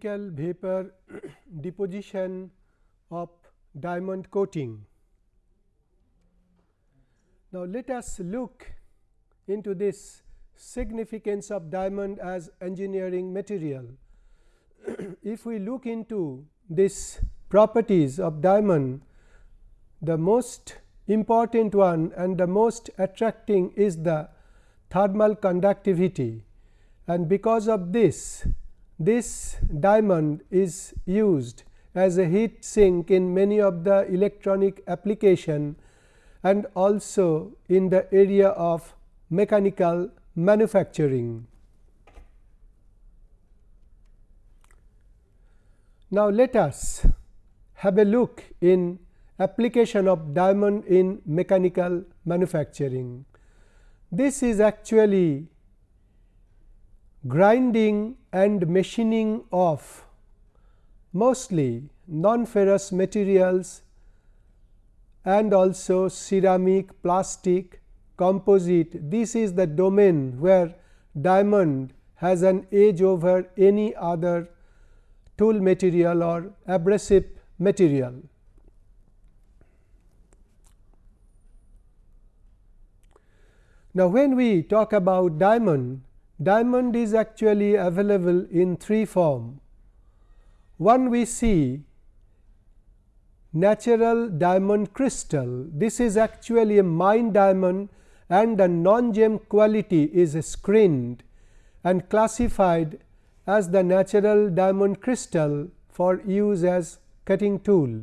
chemical vapor deposition of diamond coating. Now, let us look into this significance of diamond as engineering material. if we look into this properties of diamond, the most important one and the most attracting is the thermal conductivity and because of this, this diamond is used as a heat sink in many of the electronic application and also in the area of mechanical manufacturing. Now, let us have a look in application of diamond in mechanical manufacturing. This is actually grinding and machining of mostly non-ferrous materials and also ceramic, plastic, composite. This is the domain where diamond has an edge over any other tool material or abrasive material. Now, when we talk about diamond, diamond is actually available in three form. One we see natural diamond crystal. This is actually a mine diamond and the non-gem quality is screened and classified as the natural diamond crystal for use as cutting tool.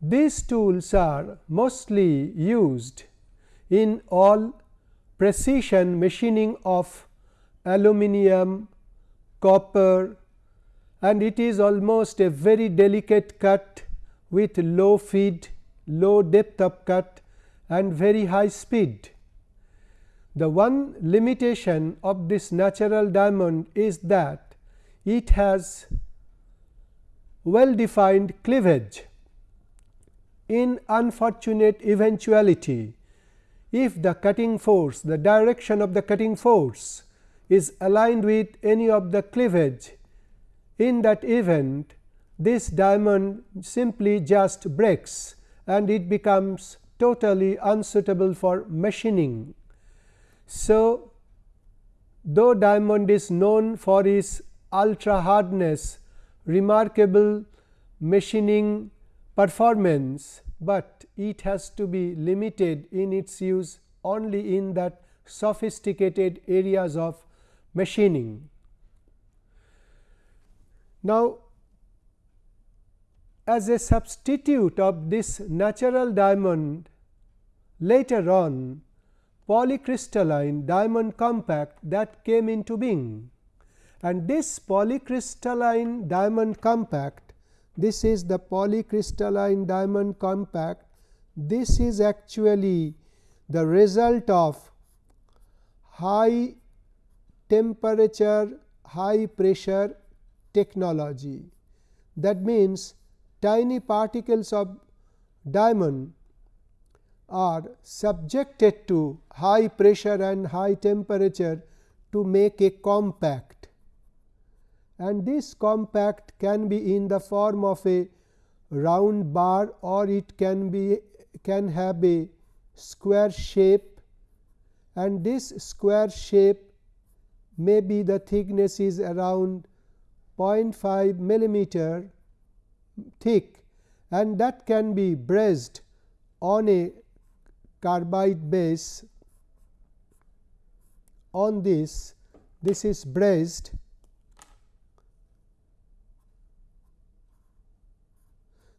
These tools are mostly used in all precision machining of aluminum, copper and it is almost a very delicate cut with low feed, low depth of cut and very high speed. The one limitation of this natural diamond is that it has well defined cleavage. In unfortunate eventuality, if the cutting force, the direction of the cutting force is aligned with any of the cleavage, in that event this diamond simply just breaks and it becomes totally unsuitable for machining. So, though diamond is known for its ultra hardness, remarkable machining performance, but it has to be limited in its use only in that sophisticated areas of machining. Now, as a substitute of this natural diamond later on polycrystalline diamond compact that came into being and this polycrystalline diamond compact this is the polycrystalline diamond compact this is actually the result of high temperature high pressure technology. That means tiny particles of diamond are subjected to high pressure and high temperature to make a compact. And this compact can be in the form of a round bar or it can be can have a square shape. And this square shape may be the thickness is around 0.5 millimeter thick and that can be brazed on a carbide base. On this this is brazed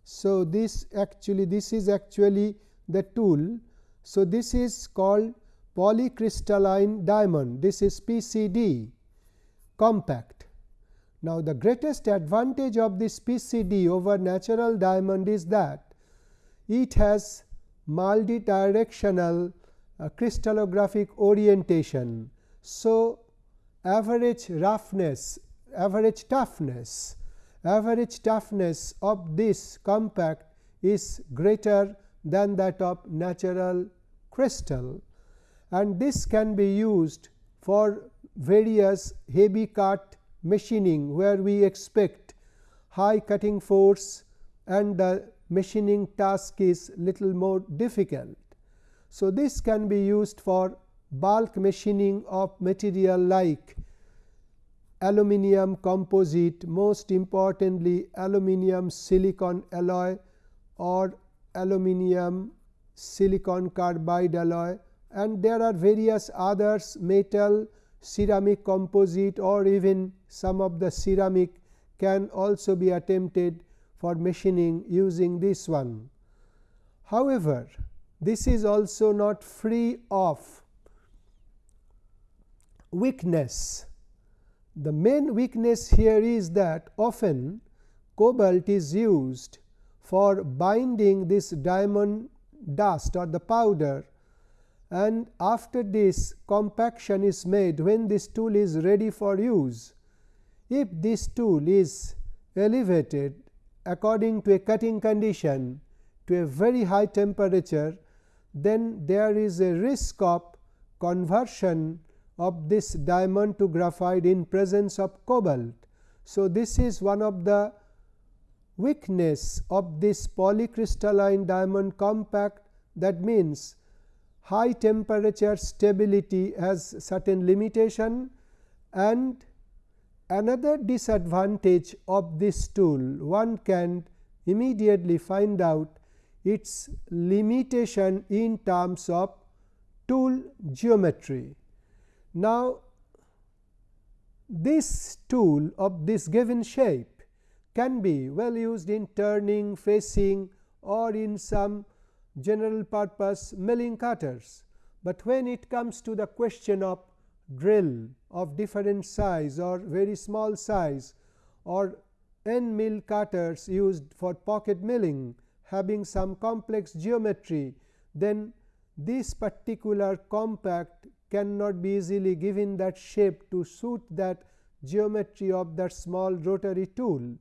so this actually this is actually the tool. So this is called polycrystalline diamond. This is pcd compact. Now, the greatest advantage of this PCD over natural diamond is that it has multi-directional uh, crystallographic orientation. So, average roughness, average toughness, average toughness of this compact is greater than that of natural crystal and this can be used for various heavy cut machining where we expect high cutting force and the machining task is little more difficult. So, this can be used for bulk machining of material like aluminum composite most importantly aluminum silicon alloy or aluminum silicon carbide alloy and there are various others metal ceramic composite or even some of the ceramic can also be attempted for machining using this one. However, this is also not free of weakness. The main weakness here is that often cobalt is used for binding this diamond dust or the powder and after this compaction is made when this tool is ready for use. If this tool is elevated according to a cutting condition to a very high temperature, then there is a risk of conversion of this diamond to graphite in presence of cobalt. So, this is one of the weakness of this polycrystalline diamond compact that means high temperature stability has certain limitation and another disadvantage of this tool one can immediately find out its limitation in terms of tool geometry. Now, this tool of this given shape can be well used in turning, facing or in some general purpose milling cutters, but when it comes to the question of drill of different size or very small size or end mill cutters used for pocket milling having some complex geometry, then this particular compact cannot be easily given that shape to suit that geometry of that small rotary tool.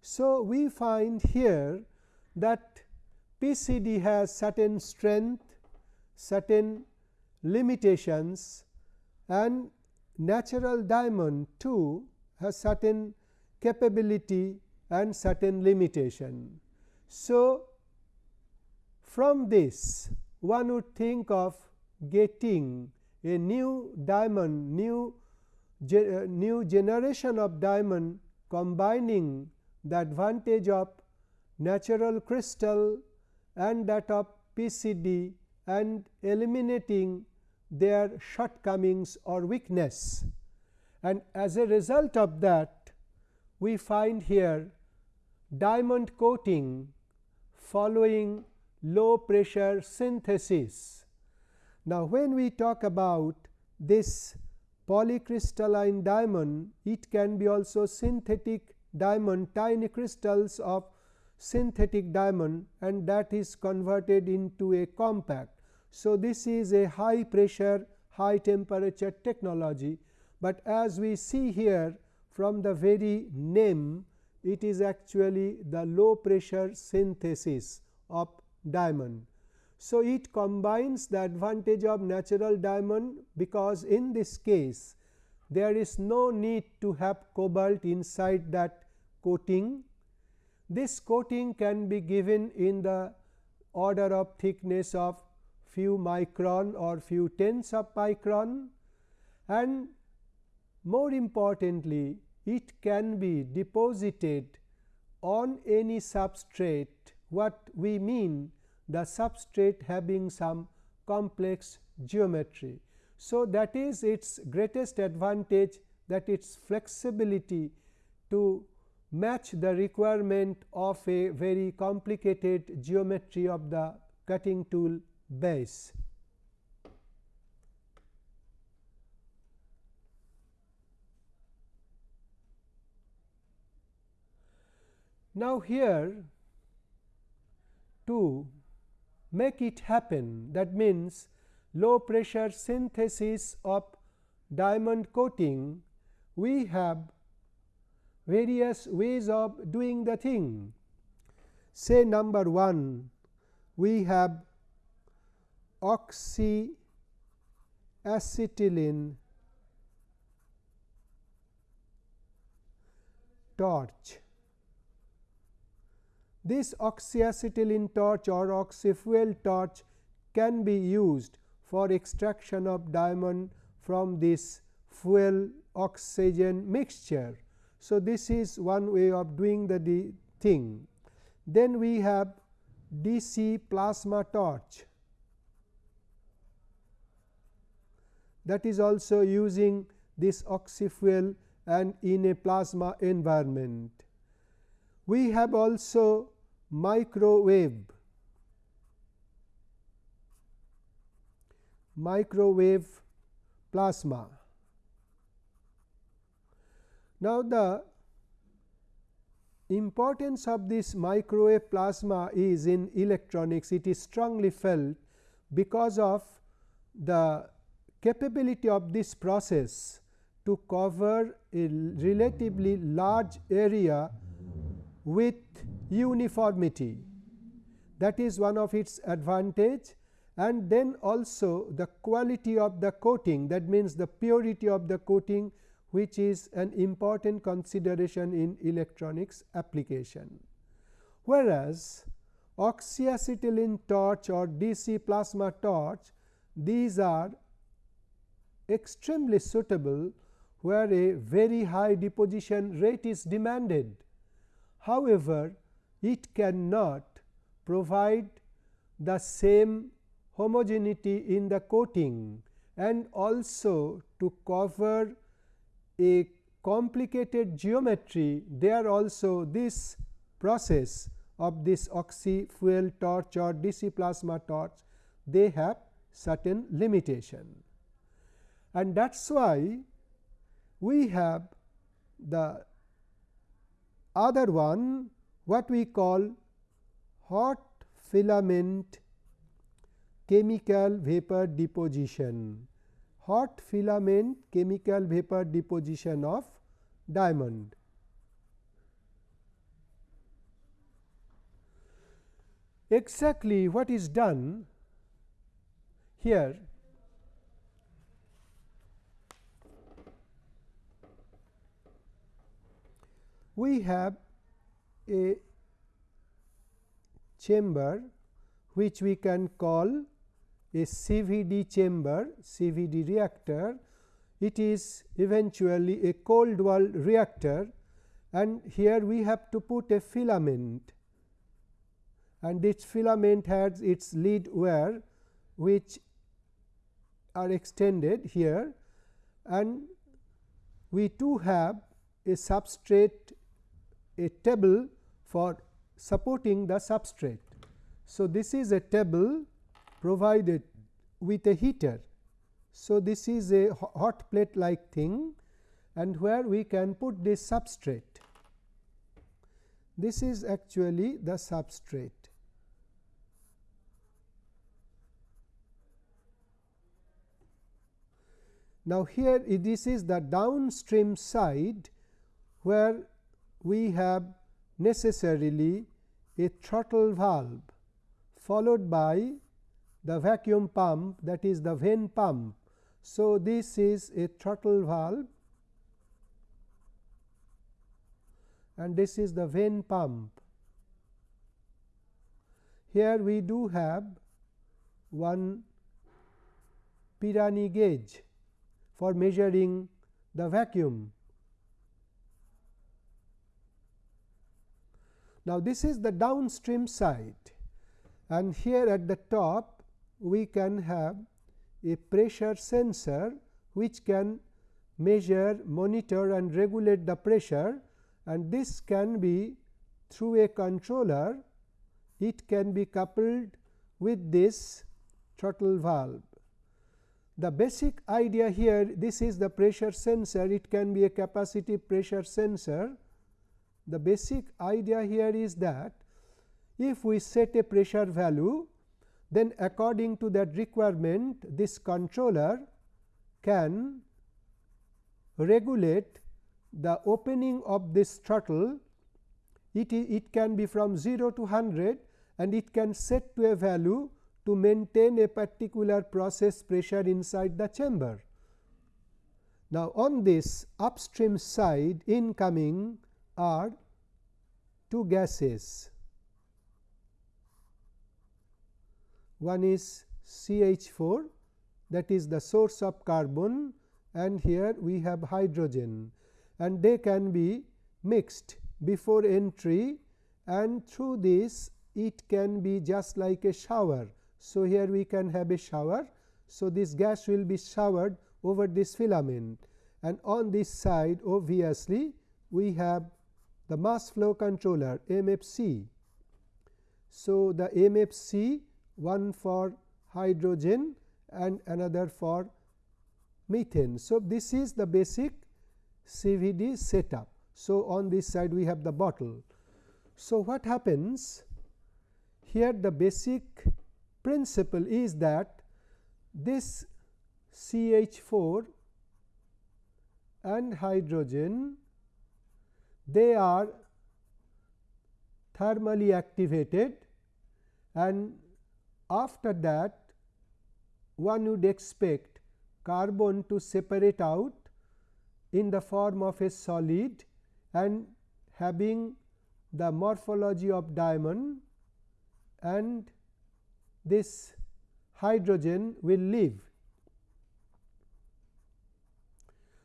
So, we find here that PCD has certain strength, certain limitations and natural diamond too has certain capability and certain limitation. So, from this one would think of getting a new diamond, new, ge uh, new generation of diamond combining the advantage of natural crystal and that of PCD and eliminating their shortcomings or weakness. And as a result of that, we find here diamond coating following low pressure synthesis. Now, when we talk about this polycrystalline diamond, it can be also synthetic diamond tiny crystals of synthetic diamond and that is converted into a compact. So, this is a high pressure high temperature technology, but as we see here from the very name it is actually the low pressure synthesis of diamond. So, it combines the advantage of natural diamond because in this case there is no need to have cobalt inside that coating this coating can be given in the order of thickness of few micron or few tenths of micron and more importantly it can be deposited on any substrate what we mean the substrate having some complex geometry. So, that is its greatest advantage that its flexibility to match the requirement of a very complicated geometry of the cutting tool base. Now, here to make it happen that means low pressure synthesis of diamond coating we have various ways of doing the thing. Say number 1 we have oxyacetylene torch. This oxyacetylene torch or oxyfuel torch can be used for extraction of diamond from this fuel oxygen mixture. So, this is one way of doing the thing. Then we have DC plasma torch that is also using this oxyfuel and in a plasma environment. We have also microwave microwave plasma. Now, the importance of this microwave plasma is in electronics. It is strongly felt because of the capability of this process to cover a relatively large area with uniformity. That is one of its advantage. And then also the quality of the coating that means the purity of the coating which is an important consideration in electronics application. Whereas, oxyacetylene torch or DC plasma torch these are extremely suitable where a very high deposition rate is demanded. However, it cannot provide the same homogeneity in the coating and also to cover a complicated geometry there also this process of this oxy fuel torch or DC plasma torch they have certain limitation. And that is why we have the other one what we call hot filament chemical vapor deposition hot filament chemical vapor deposition of diamond. Exactly what is done here we have a chamber which we can call a CVD chamber, CVD reactor. It is eventually a cold wall reactor and here we have to put a filament and this filament has its lead wire which are extended here and we too have a substrate a table for supporting the substrate. So, this is a table provided with a heater. So, this is a hot plate like thing and where we can put this substrate. This is actually the substrate. Now, here this is the downstream side where we have necessarily a throttle valve followed by the vacuum pump that is the vane pump. So, this is a throttle valve and this is the vane pump. Here we do have one Pirani gauge for measuring the vacuum. Now, this is the downstream side and here at the top we can have a pressure sensor which can measure, monitor and regulate the pressure and this can be through a controller, it can be coupled with this throttle valve. The basic idea here this is the pressure sensor, it can be a capacitive pressure sensor. The basic idea here is that if we set a pressure value then according to that requirement this controller can regulate the opening of this throttle it, it can be from 0 to 100 and it can set to a value to maintain a particular process pressure inside the chamber. Now, on this upstream side incoming are two gases. One is CH4 that is the source of carbon and here we have hydrogen and they can be mixed before entry and through this it can be just like a shower. So, here we can have a shower. So, this gas will be showered over this filament and on this side obviously we have the mass flow controller MFC. So, the MFC one for hydrogen and another for methane. So, this is the basic CVD setup. So, on this side we have the bottle. So, what happens here the basic principle is that this CH4 and hydrogen they are thermally activated and after that one would expect carbon to separate out in the form of a solid and having the morphology of diamond and this hydrogen will leave.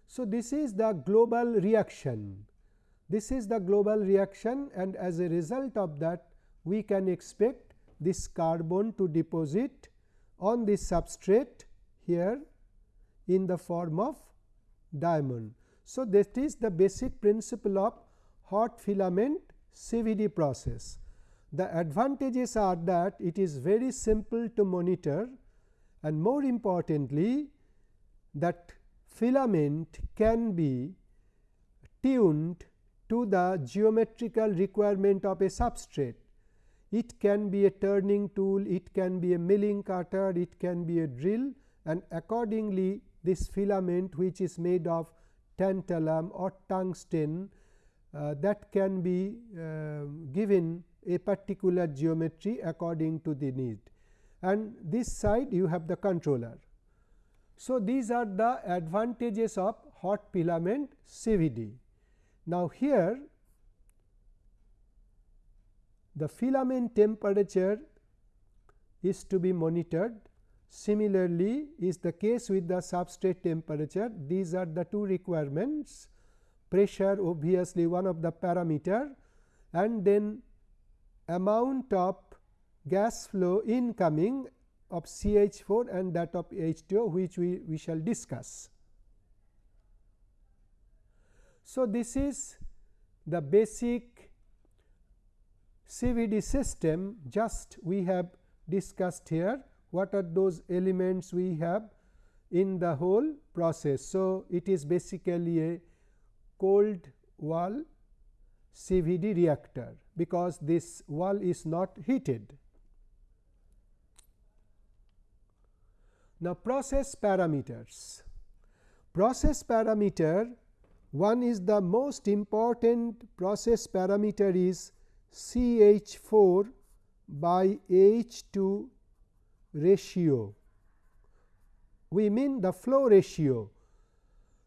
So, this is the global reaction. This is the global reaction and as a result of that we can expect this carbon to deposit on this substrate here in the form of diamond. So, that is the basic principle of hot filament CVD process. The advantages are that it is very simple to monitor and more importantly that filament can be tuned to the geometrical requirement of a substrate. It can be a turning tool, it can be a milling cutter, it can be a drill and accordingly this filament which is made of tantalum or tungsten uh, that can be uh, given a particular geometry according to the need and this side you have the controller. So, these are the advantages of hot filament CVD. Now, here the filament temperature is to be monitored Similarly, is the case with the substrate temperature. These are the two requirements pressure obviously one of the parameter and then amount of gas flow incoming of CH4 and that of H2O which we, we shall discuss. So, this is the basic CVD system just we have discussed here what are those elements we have in the whole process. So, it is basically a cold wall CVD reactor, because this wall is not heated. Now, process parameters. Process parameter one is the most important process parameter is C H 4 by H 2 ratio. We mean the flow ratio.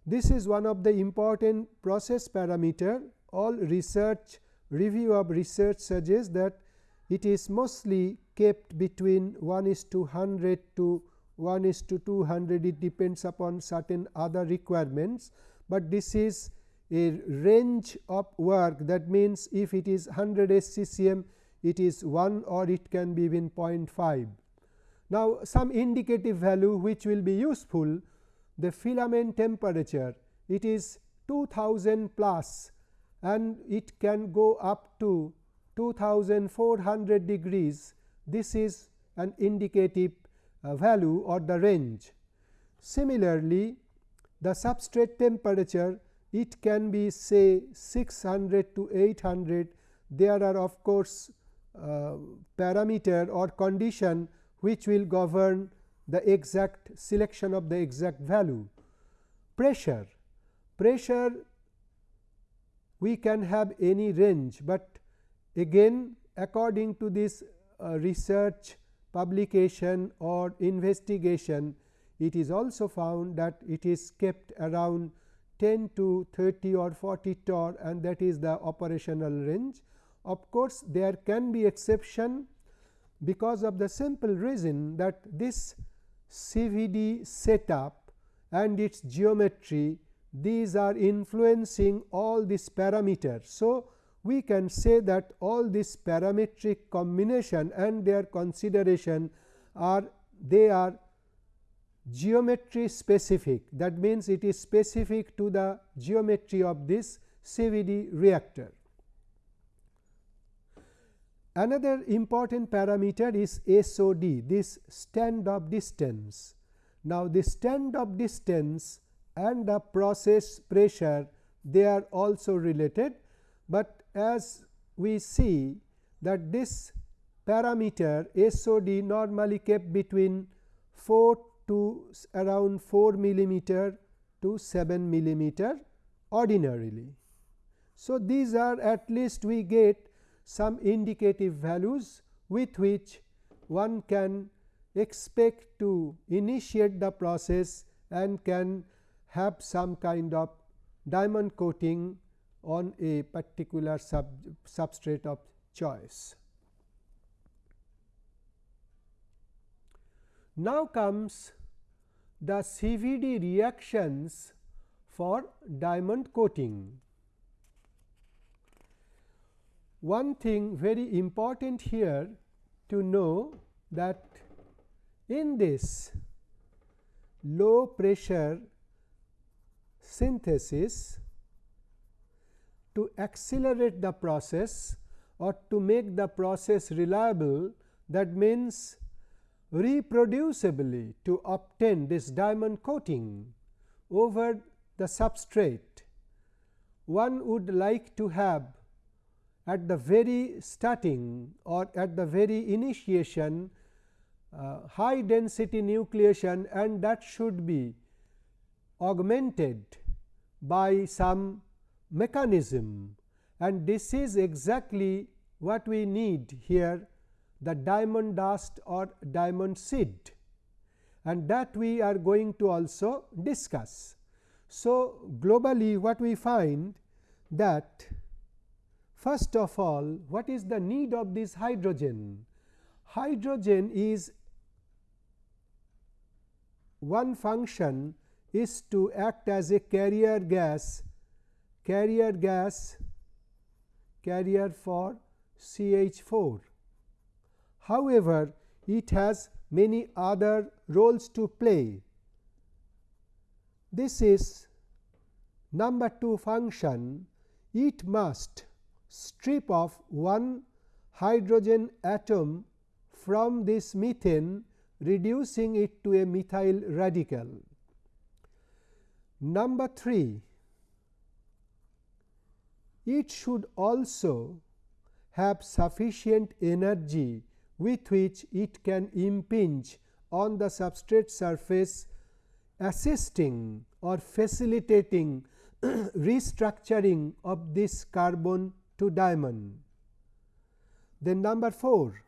This is one of the important process parameter. All research review of research suggests that it is mostly kept between 1 is to 100 to 1 is to 200 it depends upon certain other requirements, but this is a range of work that means if it is 100 SCCM it is 1 or it can be even 0.5. Now, some indicative value which will be useful the filament temperature it is 2000 plus and it can go up to 2400 degrees this is an indicative uh, value or the range. Similarly, the substrate temperature it can be say 600 to 800 there are of course, uh, parameter or condition which will govern the exact selection of the exact value. Pressure, pressure we can have any range, but again according to this uh, research publication or investigation it is also found that it is kept around 10 to 30 or 40 torr and that is the operational range. Of course, there can be exception because of the simple reason that this CVD setup and its geometry these are influencing all these parameters. So, we can say that all this parametric combination and their consideration are they are geometry specific that means, it is specific to the geometry of this CVD reactor. Another important parameter is SOD this stand off distance. Now, the stand off distance and the process pressure they are also related, but as we see that this parameter SOD normally kept between 4 to around 4 millimeter to 7 millimeter ordinarily. So, these are at least we get some indicative values with which one can expect to initiate the process and can have some kind of diamond coating on a particular sub substrate of choice. Now comes the CVD reactions for diamond coating. One thing very important here to know that in this low pressure synthesis to accelerate the process or to make the process reliable that means reproducibly to obtain this diamond coating over the substrate. One would like to have at the very starting or at the very initiation uh, high density nucleation and that should be augmented by some mechanism and this is exactly what we need here the diamond dust or diamond seed and that we are going to also discuss. So, globally what we find that First of all, what is the need of this hydrogen? Hydrogen is one function is to act as a carrier gas, carrier gas carrier for CH4. However, it has many other roles to play. This is number 2 function, it must strip off one hydrogen atom from this methane reducing it to a methyl radical. Number 3 it should also have sufficient energy with which it can impinge on the substrate surface assisting or facilitating restructuring of this carbon to diamond. Then number 4,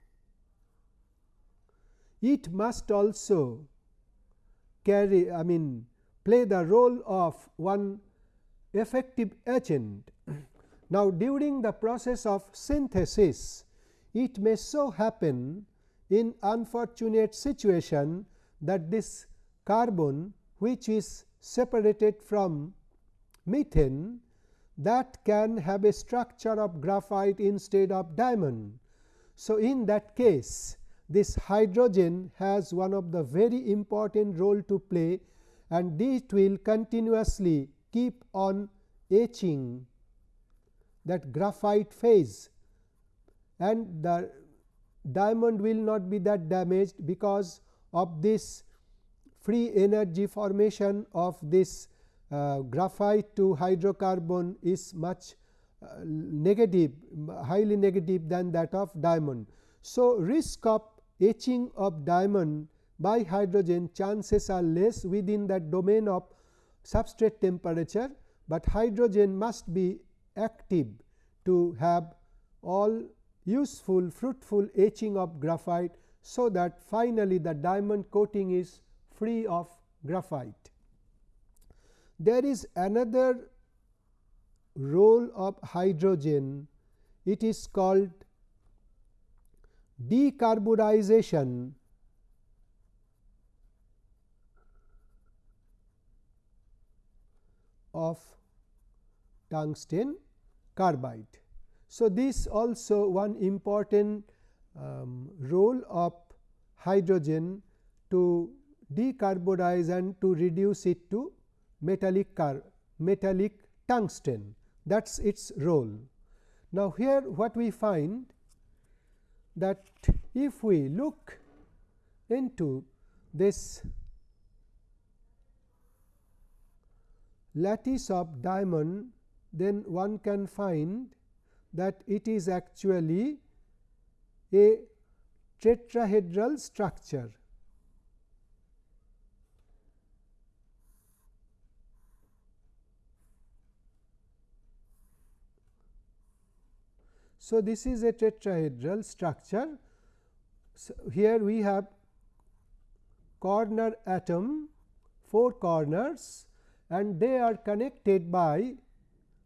it must also carry I mean play the role of one effective agent. now, during the process of synthesis, it may so happen in unfortunate situation that this carbon which is separated from methane that can have a structure of graphite instead of diamond. So, in that case this hydrogen has one of the very important role to play and it will continuously keep on etching that graphite phase and the diamond will not be that damaged because of this free energy formation of this uh, graphite to hydrocarbon is much uh, negative highly negative than that of diamond. So, risk of etching of diamond by hydrogen chances are less within that domain of substrate temperature, but hydrogen must be active to have all useful fruitful etching of graphite. So, that finally, the diamond coating is free of graphite. there is another role of hydrogen it is called decarburization of tungsten carbide. So, this also one important um, role of hydrogen to decarbonize and to reduce it to metallic car metallic tungsten that is its role. Now, here what we find that if we look into this lattice of diamond then one can find that it is actually a tetrahedral structure. So, this is a tetrahedral structure. So, here we have corner atom, 4 corners and they are connected by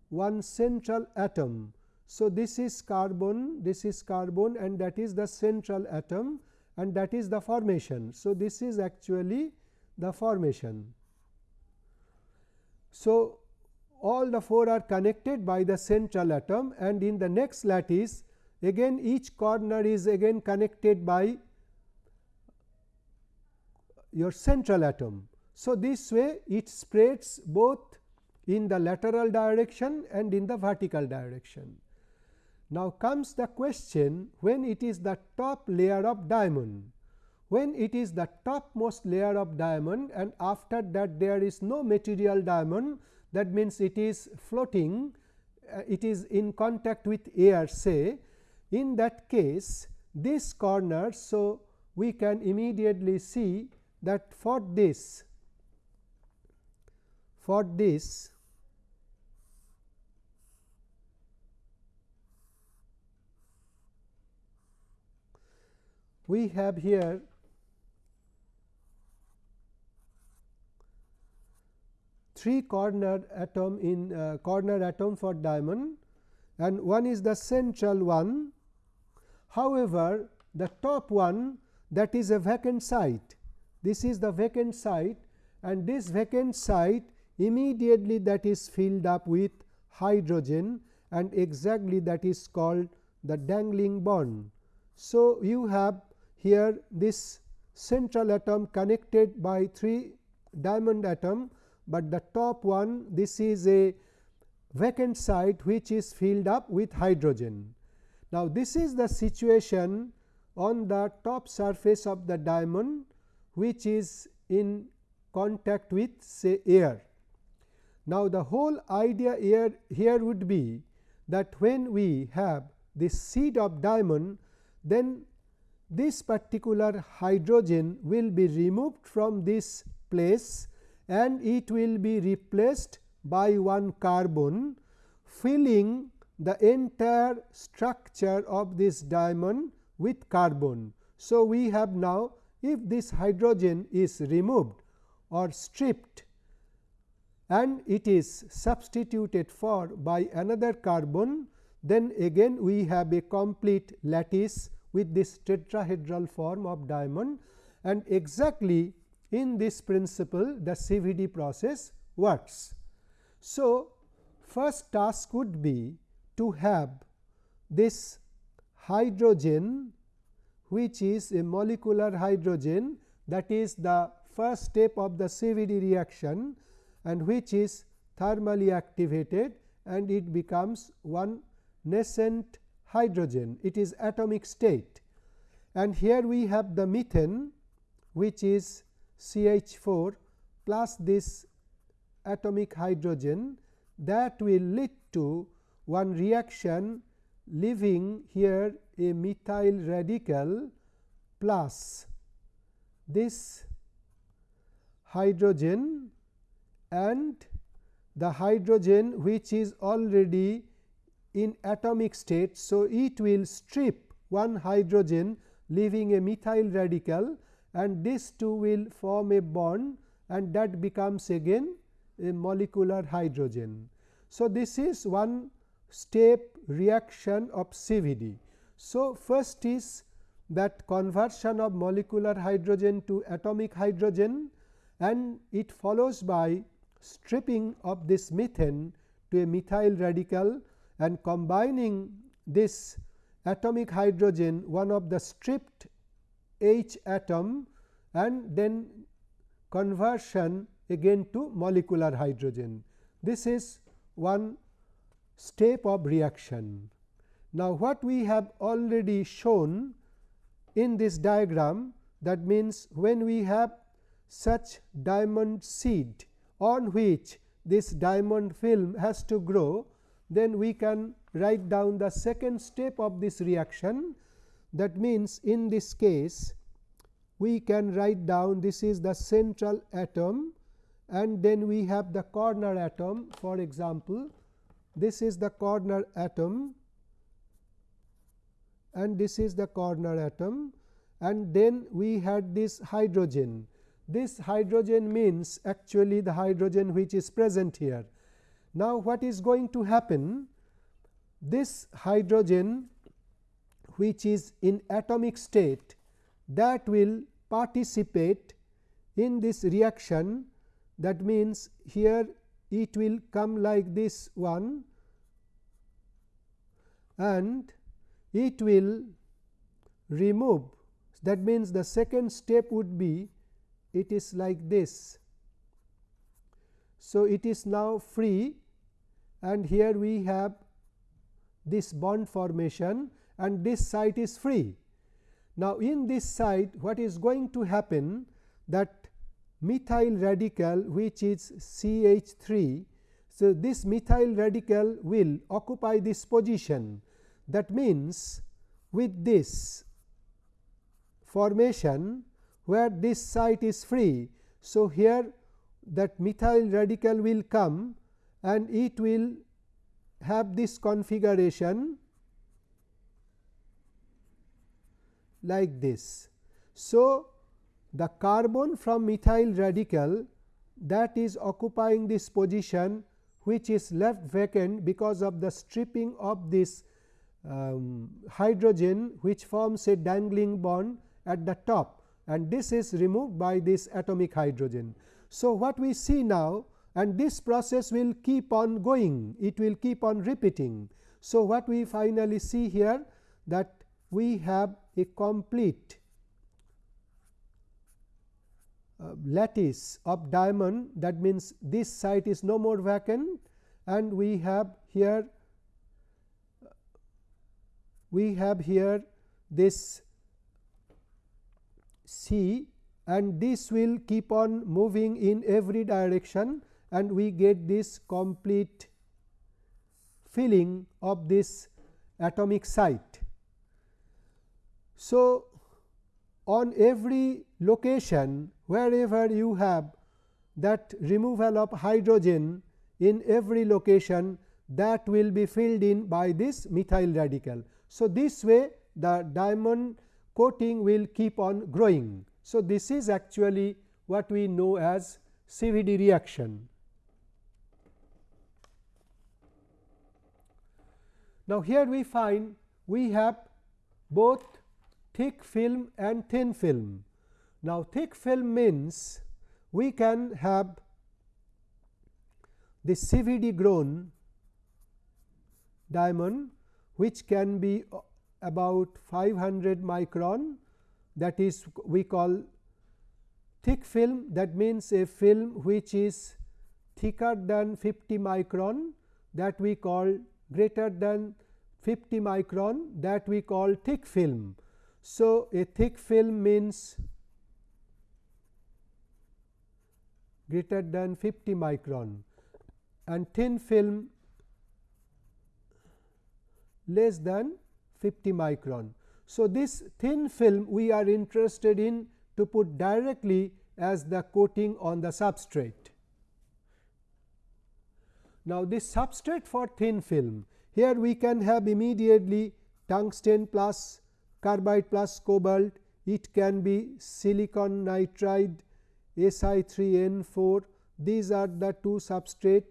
one central atom. So, this is carbon, this is carbon and that is the central atom and that is the formation. So, this is actually the formation. So, all the four are connected by the central atom and in the next lattice again each corner is again connected by your central atom. So, this way it spreads both in the lateral direction and in the vertical direction. Now, comes the question when it is the top layer of diamond. When it is the topmost layer of diamond and after that there is no material diamond that means it is floating uh, it is in contact with air say in that case this corner. So, we can immediately see that for this for this we have here three corner atom in uh, corner atom for diamond and one is the central one. However, the top one that is a vacant site. This is the vacant site and this vacant site immediately that is filled up with hydrogen and exactly that is called the dangling bond. So, you have here this central atom connected by 3 diamond atom but the top one this is a vacant site which is filled up with hydrogen. Now, this is the situation on the top surface of the diamond which is in contact with say air. Now, the whole idea here, here would be that when we have this seed of diamond then this particular hydrogen will be removed from this place and it will be replaced by one carbon filling the entire structure of this diamond with carbon. So, we have now if this hydrogen is removed or stripped and it is substituted for by another carbon, then again we have a complete lattice with this tetrahedral form of diamond and exactly in this principle the CVD process works. So, first task would be to have this hydrogen which is a molecular hydrogen that is the first step of the CVD reaction and which is thermally activated and it becomes one nascent hydrogen. It is atomic state. And here we have the methane which is CH 4 plus this atomic hydrogen that will lead to one reaction leaving here a methyl radical plus this hydrogen and the hydrogen which is already in atomic state. So, it will strip one hydrogen leaving a methyl radical and these two will form a bond and that becomes again a molecular hydrogen. So, this is one step reaction of CVD. So, first is that conversion of molecular hydrogen to atomic hydrogen and it follows by stripping of this methane to a methyl radical and combining this atomic hydrogen one of the stripped H atom and then conversion again to molecular hydrogen. This is one step of reaction. Now, what we have already shown in this diagram that means, when we have such diamond seed on which this diamond film has to grow, then we can write down the second step of this reaction. That means, in this case we can write down this is the central atom and then we have the corner atom for example, this is the corner atom and this is the corner atom and then we had this hydrogen. This hydrogen means actually the hydrogen which is present here. Now, what is going to happen? This hydrogen which is in atomic state that will participate in this reaction that means here it will come like this one and it will remove that means the second step would be it is like this. So, it is now free and here we have this bond formation and this site is free. Now, in this site what is going to happen that methyl radical which is CH 3. So, this methyl radical will occupy this position that means with this formation where this site is free. So, here that methyl radical will come and it will have this configuration like this. So, the carbon from methyl radical that is occupying this position which is left vacant because of the stripping of this um, hydrogen which forms a dangling bond at the top and this is removed by this atomic hydrogen. So, what we see now and this process will keep on going, it will keep on repeating. So, what we finally see here that we have a complete uh, lattice of diamond. That means, this site is no more vacant. And we have here we have here this C and this will keep on moving in every direction and we get this complete filling of this atomic site. So, on every location wherever you have that removal of hydrogen in every location that will be filled in by this methyl radical. So, this way the diamond coating will keep on growing. So, this is actually what we know as CVD reaction. Now, here we find we have both thick film and thin film. Now, thick film means we can have the CVD grown diamond which can be about 500 micron that is we call thick film that means a film which is thicker than 50 micron that we call greater than 50 micron that we call thick film. So, a thick film means greater than 50 micron and thin film less than 50 micron. So, this thin film we are interested in to put directly as the coating on the substrate. Now, this substrate for thin film here we can have immediately tungsten plus carbide plus cobalt, it can be silicon nitride Si3N4 these are the two substrate,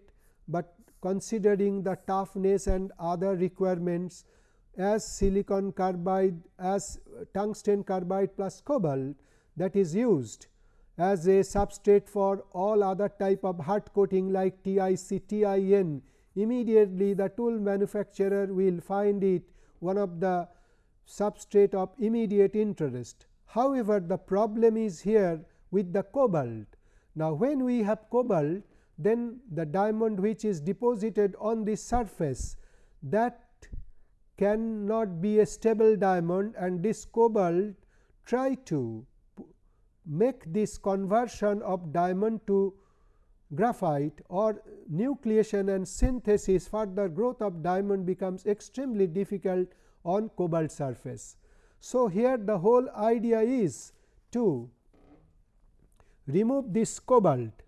but considering the toughness and other requirements as silicon carbide as tungsten carbide plus cobalt that is used as a substrate for all other type of hard coating like TIC, TIN immediately the tool manufacturer will find it one of the substrate of immediate interest. However, the problem is here with the cobalt. Now, when we have cobalt then the diamond which is deposited on the surface that cannot be a stable diamond and this cobalt try to make this conversion of diamond to graphite or nucleation and synthesis further growth of diamond becomes extremely difficult on cobalt surface. So, here the whole idea is to remove this cobalt.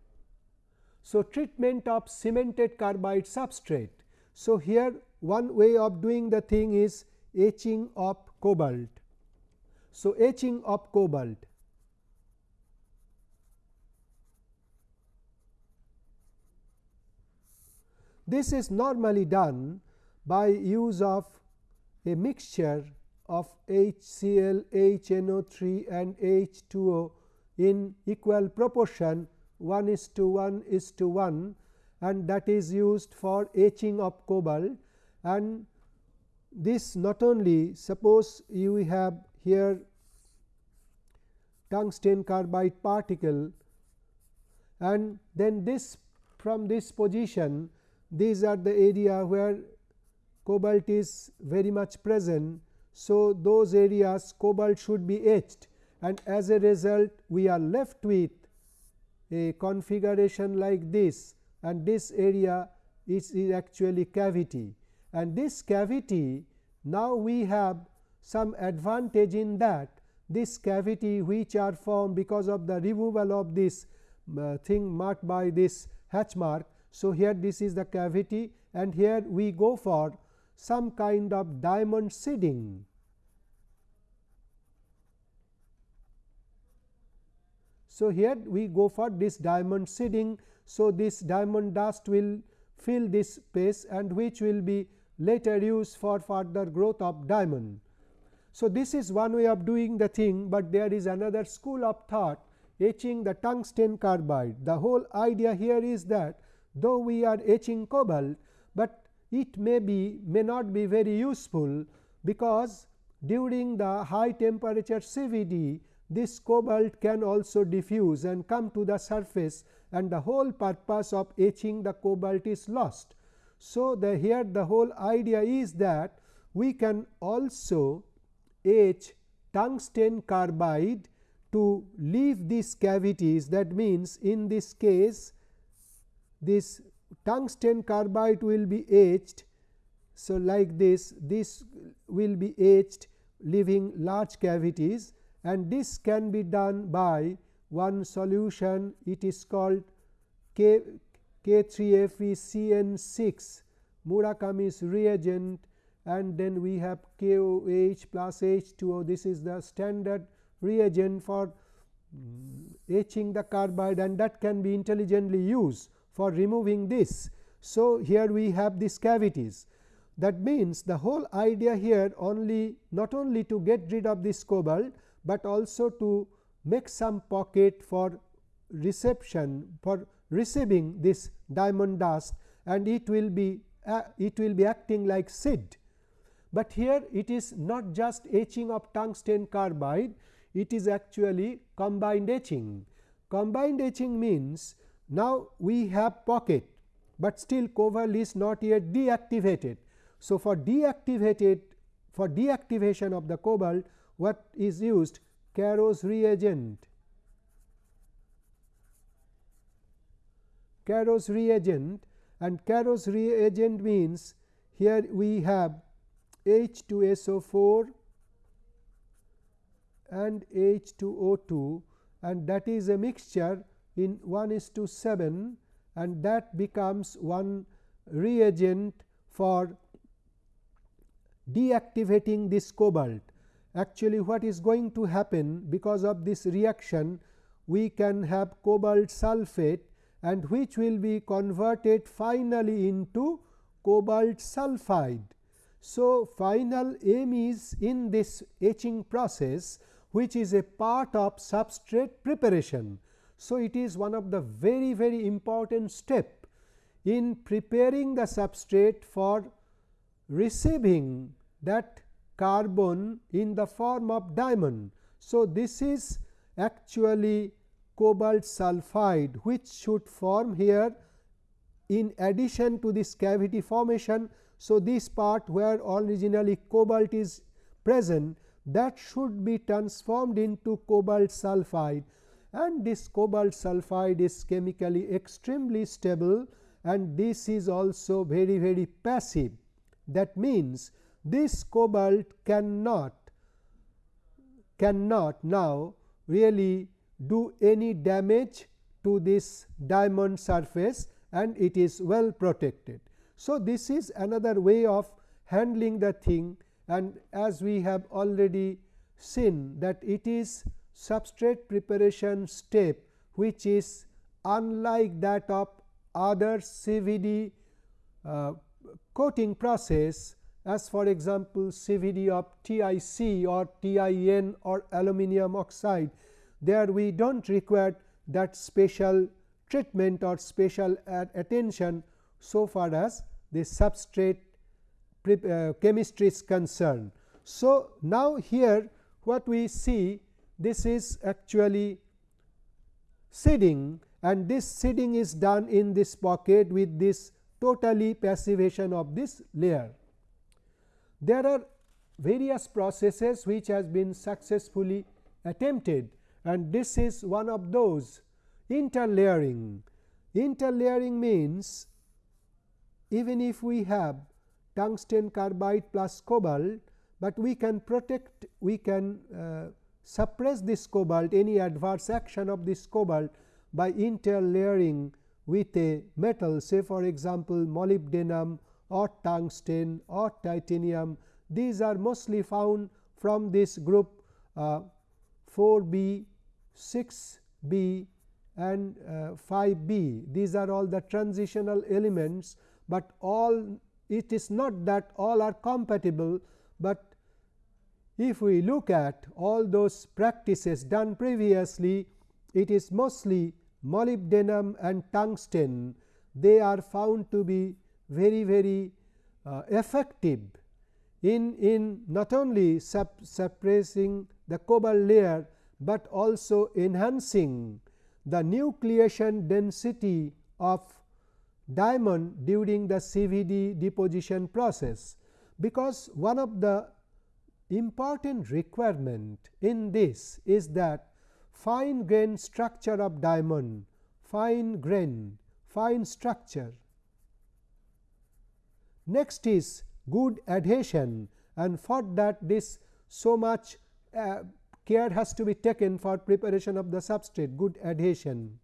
So, treatment of cemented carbide substrate. So, here one way of doing the thing is etching of cobalt. So, etching of cobalt This is normally done by use of a mixture of HCl, HNO3 and H2O in equal proportion. 1 is to 1 is to 1 and that is used for etching of cobalt. And this not only suppose you have here tungsten carbide particle and then this from this position these are the area where cobalt is very much present. So, those areas cobalt should be etched and as a result we are left with a configuration like this and this area is, is actually cavity and this cavity now we have some advantage in that this cavity which are formed because of the removal of this uh, thing marked by this hatch mark. So, here this is the cavity and here we go for some kind of diamond seeding. So, here we go for this diamond seeding. So, this diamond dust will fill this space and which will be later used for further growth of diamond. So, this is one way of doing the thing, but there is another school of thought etching the tungsten carbide. The whole idea here is that though we are etching cobalt, but it may be may not be very useful because during the high temperature CVD this cobalt can also diffuse and come to the surface and the whole purpose of etching the cobalt is lost. So, the here the whole idea is that we can also etch tungsten carbide to leave these cavities that means in this case this tungsten carbide will be etched. So, like this this will be etched leaving large cavities and this can be done by one solution. It is called K, K3FeCN6 Murakami's reagent and then we have KOH plus H2O this is the standard reagent for etching the carbide and that can be intelligently used for removing this. So, here we have these cavities that means the whole idea here only not only to get rid of this cobalt, but also to make some pocket for reception for receiving this diamond dust and it will be uh, it will be acting like seed. But here it is not just etching of tungsten carbide, it is actually combined etching. Combined etching means now, we have pocket, but still cobalt is not yet deactivated. So, for deactivated for deactivation of the cobalt what is used Caro's reagent. Caro's reagent and Caro's reagent means here we have H2SO4 and H2O2 and that is a mixture in 1 is to 7 and that becomes one reagent for deactivating this cobalt. Actually, what is going to happen because of this reaction we can have cobalt sulphate and which will be converted finally into cobalt sulphide. So, final aim is in this etching process which is a part of substrate preparation. So, it is one of the very very important step in preparing the substrate for receiving that carbon in the form of diamond. So, this is actually cobalt sulphide which should form here in addition to this cavity formation. So, this part where originally cobalt is present that should be transformed into cobalt sulphide and this cobalt sulphide is chemically extremely stable and this is also very very passive. That means, this cobalt cannot cannot now really do any damage to this diamond surface and it is well protected. So, this is another way of handling the thing and as we have already seen that it is substrate preparation step which is unlike that of other CVD uh, coating process as for example, CVD of TIC or TIN or aluminum oxide there we do not require that special treatment or special attention so far as the substrate uh, chemistry is concerned. So, now here what we see this is actually seeding and this seeding is done in this pocket with this totally passivation of this layer. There are various processes which has been successfully attempted and this is one of those interlayering. Interlayering means even if we have tungsten carbide plus cobalt, but we can protect we can uh, suppress this cobalt any adverse action of this cobalt by interlayering with a metal say for example, molybdenum or tungsten or titanium. These are mostly found from this group uh, 4 B 6 B and uh, 5 B. These are all the transitional elements, but all it is not that all are compatible, but if we look at all those practices done previously, it is mostly molybdenum and tungsten. They are found to be very very uh, effective in, in not only suppressing the cobalt layer, but also enhancing the nucleation density of diamond during the CVD deposition process, because one of the important requirement in this is that fine grain structure of diamond, fine grain, fine structure. Next is good adhesion and for that this so much uh, care has to be taken for preparation of the substrate good adhesion.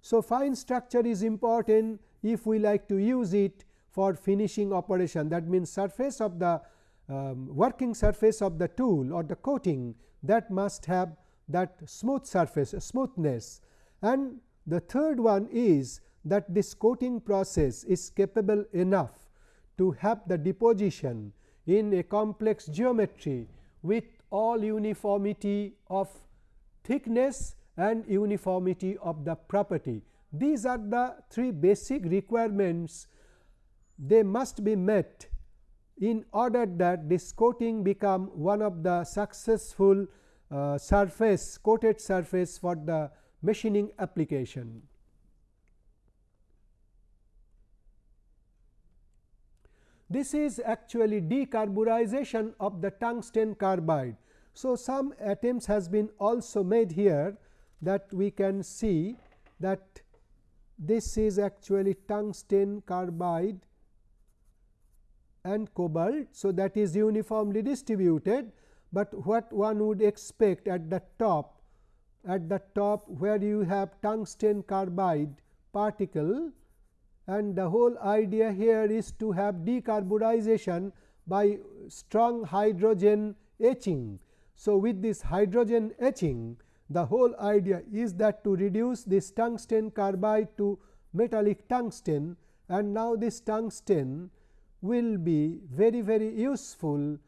So, fine structure is important if we like to use it for finishing operation that means surface of the um, working surface of the tool or the coating that must have that smooth surface smoothness and the third one is that this coating process is capable enough to have the deposition in a complex geometry with all uniformity of thickness and uniformity of the property. These are the three basic requirements they must be met in order that this coating become one of the successful uh, surface coated surface for the machining application. This is actually decarburization of the tungsten carbide. So, some attempts has been also made here that we can see that this is actually tungsten carbide and cobalt. So, that is uniformly distributed, but what one would expect at the top at the top where you have tungsten carbide particle and the whole idea here is to have decarburization by strong hydrogen etching. So, with this hydrogen etching the whole idea is that to reduce this tungsten carbide to metallic tungsten and now this tungsten will be very very useful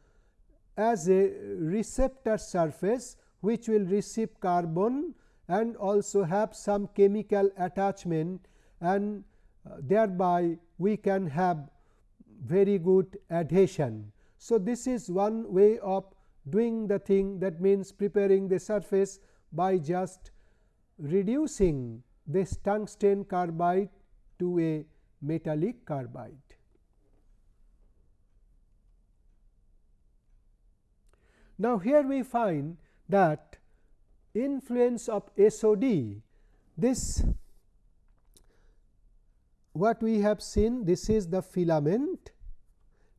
as a receptor surface which will receive carbon and also have some chemical attachment and uh, thereby we can have very good adhesion. So, this is one way of doing the thing that means preparing the surface by just reducing this tungsten carbide to a metallic carbide. Now, here we find that influence of SOD this what we have seen this is the filament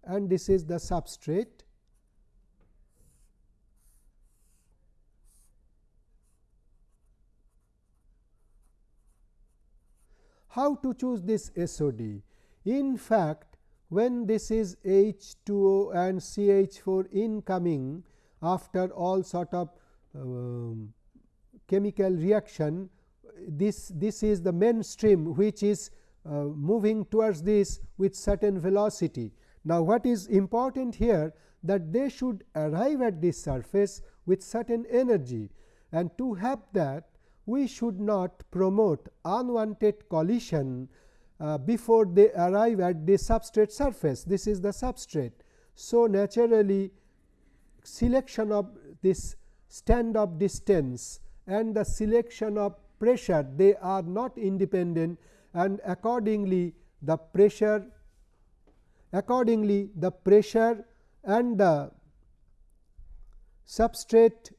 and this is the substrate. How to choose this SOD in fact when this is H2O and CH4 incoming after all sort of um, chemical reaction this this is the mainstream which is uh, moving towards this with certain velocity. Now, what is important here that they should arrive at this surface with certain energy and to have that we should not promote unwanted collision uh, before they arrive at the substrate surface. This is the substrate. So, naturally selection of this standoff distance and the selection of pressure they are not independent and accordingly the pressure accordingly the pressure and the substrate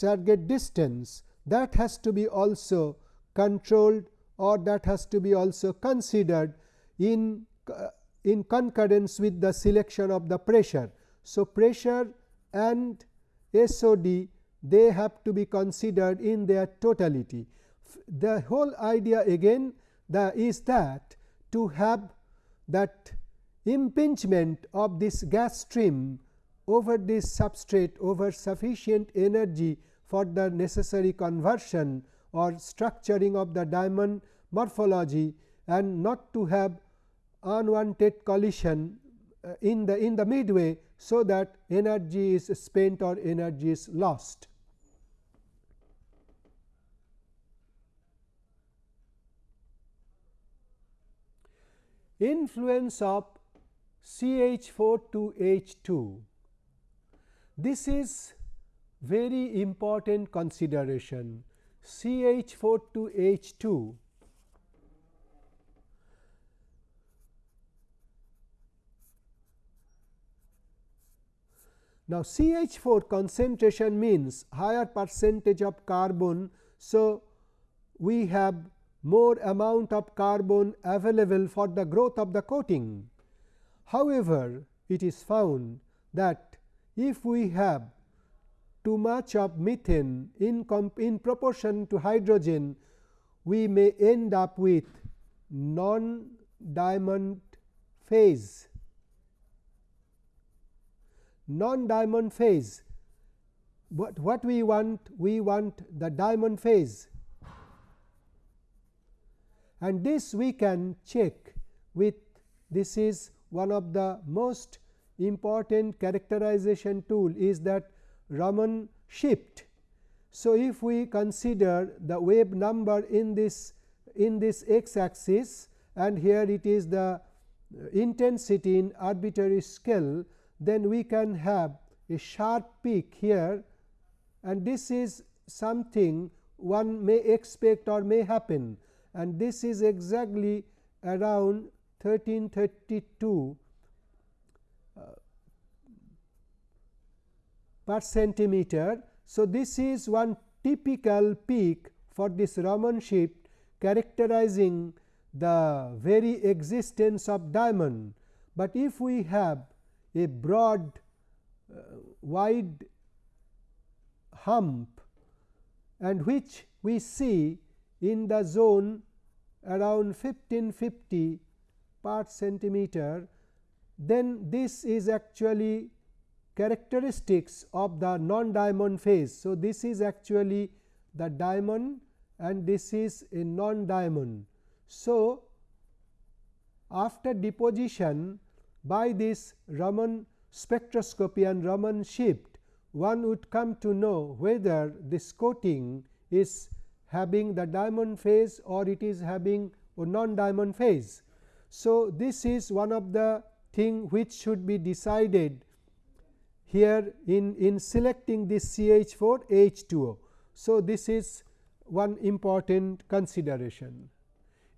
target distance that has to be also controlled or that has to be also considered in uh, in concurrence with the selection of the pressure. So, pressure and SOD they have to be considered in their totality. The whole idea again the is that to have that impingement of this gas stream over this substrate over sufficient energy for the necessary conversion or structuring of the diamond morphology and not to have unwanted collision uh, in the in the midway so that energy is spent or energy is lost. Influence of CH4 to H2. This is very important consideration CH4 to H2 Now, CH4 concentration means higher percentage of carbon. So, we have more amount of carbon available for the growth of the coating. However, it is found that if we have too much of methane in, in proportion to hydrogen, we may end up with non diamond phase non-diamond phase. But what we want? We want the diamond phase and this we can check with this is one of the most important characterization tool is that Raman shift. So, if we consider the wave number in this in this x axis and here it is the intensity in arbitrary scale then we can have a sharp peak here. And this is something one may expect or may happen. And this is exactly around 1332 uh, per centimeter. So, this is one typical peak for this Raman shift characterizing the very existence of diamond, but if we have a broad uh, wide hump and which we see in the zone around 1550 part centimeter, then this is actually characteristics of the non diamond phase. So, this is actually the diamond and this is a non diamond. So, after deposition by this Raman spectroscopy and Raman shift one would come to know whether this coating is having the diamond phase or it is having a non diamond phase. So, this is one of the thing which should be decided here in, in selecting this CH 4 H2O. So, this is one important consideration.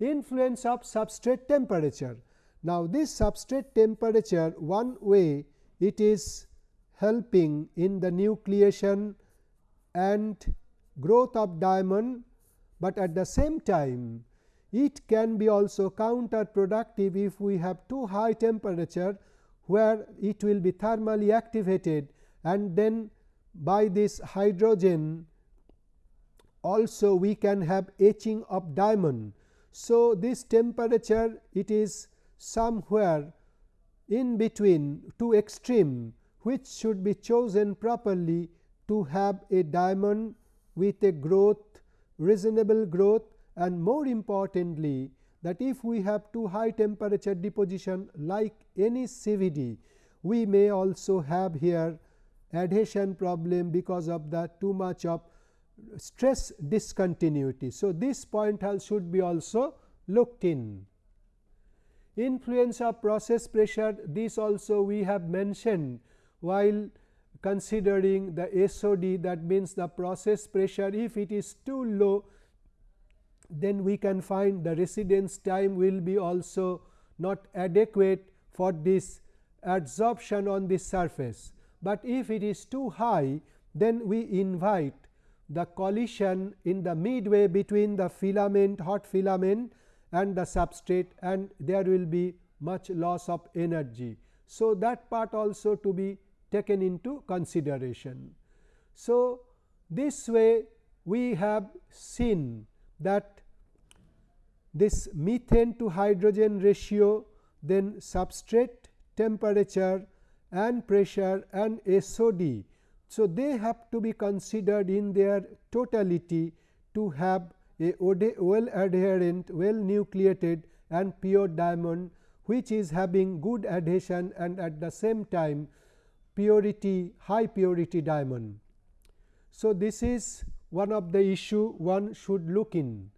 Influence of substrate temperature. Now, this substrate temperature one way it is helping in the nucleation and growth of diamond, but at the same time it can be also counterproductive if we have too high temperature where it will be thermally activated and then by this hydrogen also we can have etching of diamond. So, this temperature it is somewhere in between two extreme which should be chosen properly to have a diamond with a growth reasonable growth and more importantly that if we have too high temperature deposition like any CVD, we may also have here adhesion problem because of the too much of stress discontinuity. So, this point should be also looked in. Influence of process pressure this also we have mentioned while considering the SOD that means the process pressure if it is too low then we can find the residence time will be also not adequate for this adsorption on this surface. But if it is too high then we invite the collision in the midway between the filament hot filament and the substrate and there will be much loss of energy. So, that part also to be taken into consideration. So, this way we have seen that this methane to hydrogen ratio then substrate temperature and pressure and SOD. So, they have to be considered in their totality to have a well adherent well nucleated and pure diamond which is having good adhesion and at the same time purity high purity diamond. So, this is one of the issue one should look in.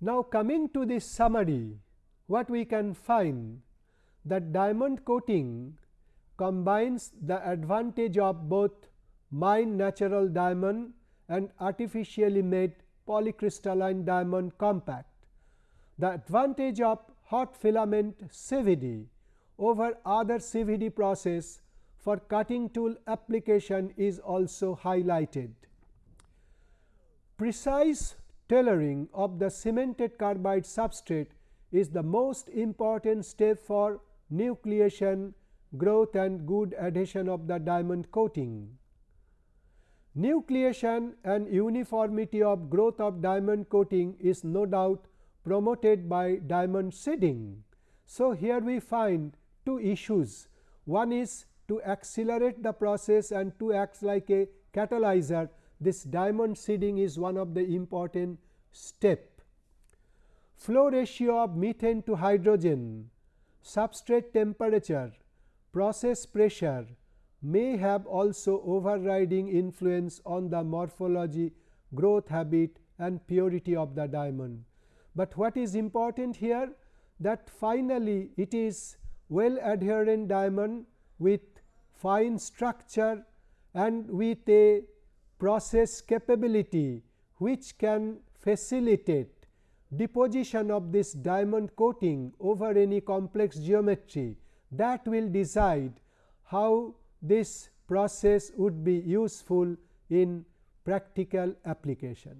Now, coming to this summary what we can find that diamond coating combines the advantage of both mine natural diamond and artificially made polycrystalline diamond compact. The advantage of hot filament CVD over other CVD process for cutting tool application is also highlighted. Precise tailoring of the cemented carbide substrate is the most important step for nucleation, growth and good adhesion of the diamond coating. Nucleation and uniformity of growth of diamond coating is no doubt promoted by diamond seeding. So, here we find two issues. One is to accelerate the process and to act like a catalyzer this diamond seeding is one of the important step. Flow ratio of methane to hydrogen, substrate temperature, process pressure may have also overriding influence on the morphology, growth habit and purity of the diamond. But what is important here that finally, it is well adherent diamond with fine structure and with a process capability which can facilitate deposition of this diamond coating over any complex geometry that will decide how this process would be useful in practical application.